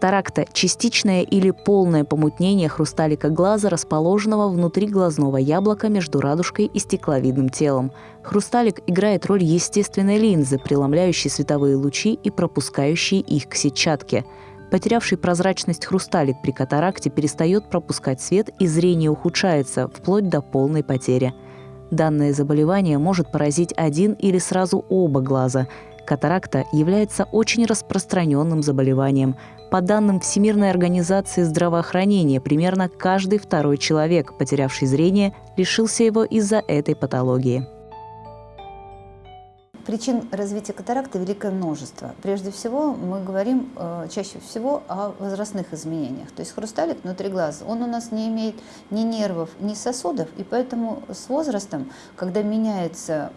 Катаракта – частичное или полное помутнение хрусталика глаза, расположенного внутри глазного яблока между радужкой и стекловидным телом. Хрусталик играет роль естественной линзы, преломляющей световые лучи и пропускающей их к сетчатке. Потерявший прозрачность хрусталик при катаракте перестает пропускать свет и зрение ухудшается, вплоть до полной потери. Данное заболевание может поразить один или сразу оба глаза. Катаракта является очень распространенным заболеванием. По данным Всемирной организации здравоохранения, примерно каждый второй человек, потерявший зрение, лишился его из-за этой патологии. Причин развития катаракты великое множество. Прежде всего, мы говорим э, чаще всего о возрастных изменениях. То есть хрусталик внутри глаза, он у нас не имеет ни нервов, ни сосудов, и поэтому с возрастом, когда меняется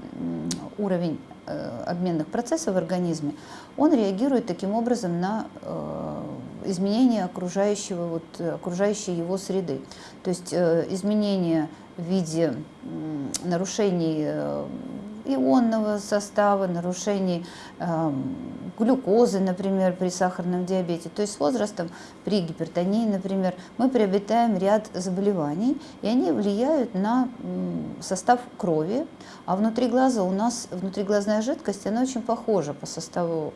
уровень обменных процессов в организме, он реагирует таким образом на э, изменения окружающего, вот, окружающей его среды. То есть э, изменения в виде э, нарушений э, ионного состава, нарушений э, глюкозы, например, при сахарном диабете. То есть с возрастом при гипертонии, например, мы приобретаем ряд заболеваний, и они влияют на состав крови. А внутри глаза у нас внутриглазная жидкость, она очень похожа по составу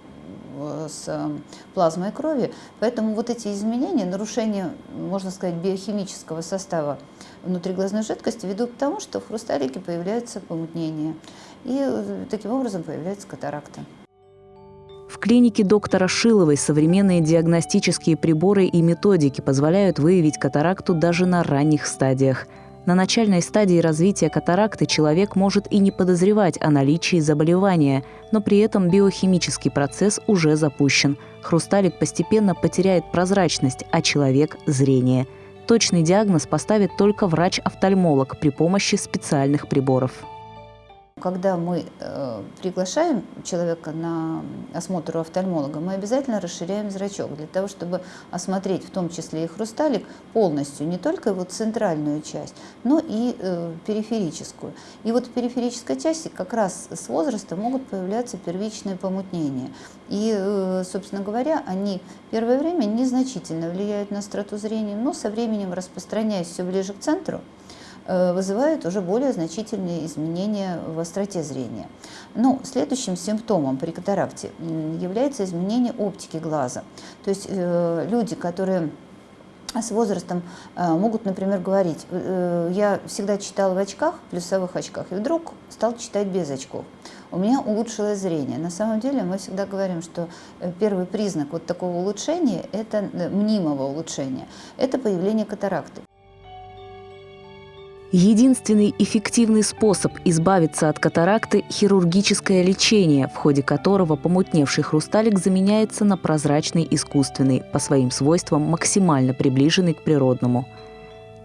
с э, плазмой крови. Поэтому вот эти изменения, нарушение, можно сказать, биохимического состава внутриглазной жидкости ведут к тому, что в хрусталике появляется помутнение. И э, таким образом появляется катаракта. В клинике доктора Шиловой современные диагностические приборы и методики позволяют выявить катаракту даже на ранних стадиях. На начальной стадии развития катаракты человек может и не подозревать о наличии заболевания, но при этом биохимический процесс уже запущен. Хрусталик постепенно потеряет прозрачность, а человек – зрение. Точный диагноз поставит только врач-офтальмолог при помощи специальных приборов. Когда мы э, приглашаем человека на осмотр у офтальмолога, мы обязательно расширяем зрачок для того, чтобы осмотреть в том числе и хрусталик полностью, не только его центральную часть, но и э, периферическую. И вот в периферической части как раз с возрастом могут появляться первичные помутнения. И, э, собственно говоря, они первое время незначительно влияют на остроту зрения, но со временем распространяясь все ближе к центру, вызывает уже более значительные изменения в остроте зрения. Ну, следующим симптомом при катаракте является изменение оптики глаза. То есть э, люди, которые с возрастом э, могут, например, говорить, я всегда читал в очках, плюсовых очках, и вдруг стал читать без очков. У меня улучшилось зрение. На самом деле мы всегда говорим, что первый признак вот такого улучшения, это мнимого улучшения, это появление катаракты. Единственный эффективный способ избавиться от катаракты – хирургическое лечение, в ходе которого помутневший хрусталик заменяется на прозрачный искусственный, по своим свойствам максимально приближенный к природному.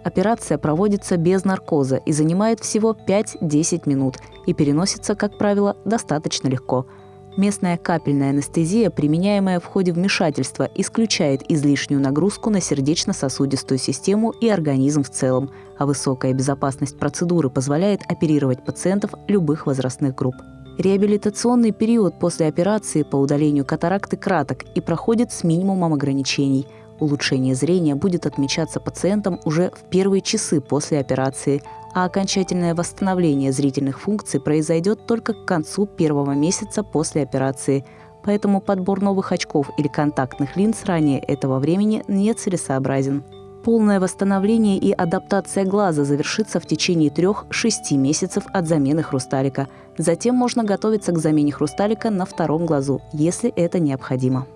Операция проводится без наркоза и занимает всего 5-10 минут и переносится, как правило, достаточно легко – Местная капельная анестезия, применяемая в ходе вмешательства, исключает излишнюю нагрузку на сердечно-сосудистую систему и организм в целом, а высокая безопасность процедуры позволяет оперировать пациентов любых возрастных групп. Реабилитационный период после операции по удалению катаракты краток и проходит с минимумом ограничений. Улучшение зрения будет отмечаться пациентам уже в первые часы после операции, а окончательное восстановление зрительных функций произойдет только к концу первого месяца после операции. Поэтому подбор новых очков или контактных линз ранее этого времени не целесообразен. Полное восстановление и адаптация глаза завершится в течение 3-6 месяцев от замены хрусталика. Затем можно готовиться к замене хрусталика на втором глазу, если это необходимо.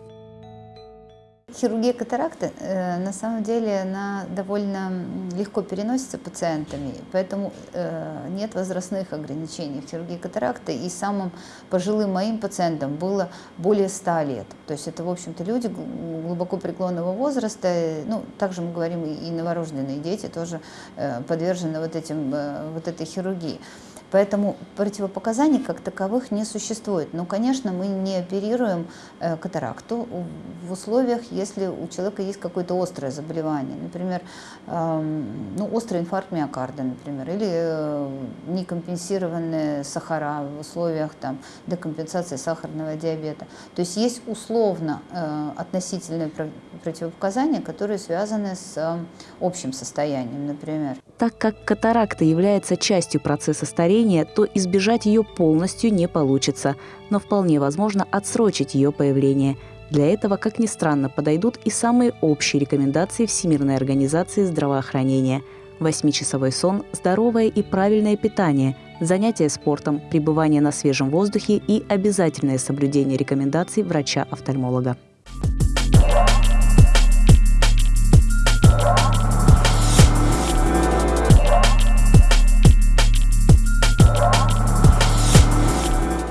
Хирургия катаракты, э, на самом деле, она довольно легко переносится пациентами, поэтому э, нет возрастных ограничений в хирургии катаракты. И самым пожилым моим пациентам было более 100 лет. То есть это, в общем-то, люди глубоко преклонного возраста. Ну, также мы говорим и новорожденные дети тоже э, подвержены вот, этим, вот этой хирургии. Поэтому противопоказаний как таковых не существует. Но, конечно, мы не оперируем э, катаракту в условиях, если у человека есть какое-то острое заболевание. Например, э, ну, острый инфаркт миокарда, например, или э, некомпенсированные сахара в условиях там, декомпенсации сахарного диабета. То есть есть условно э, относительные противопоказания, которые связаны с общим состоянием, например. Так как катаракта является частью процесса старения, то избежать ее полностью не получится, но вполне возможно отсрочить ее появление. Для этого, как ни странно, подойдут и самые общие рекомендации Всемирной организации здравоохранения. Восьмичасовой сон, здоровое и правильное питание, занятия спортом, пребывание на свежем воздухе и обязательное соблюдение рекомендаций врача-офтальмолога.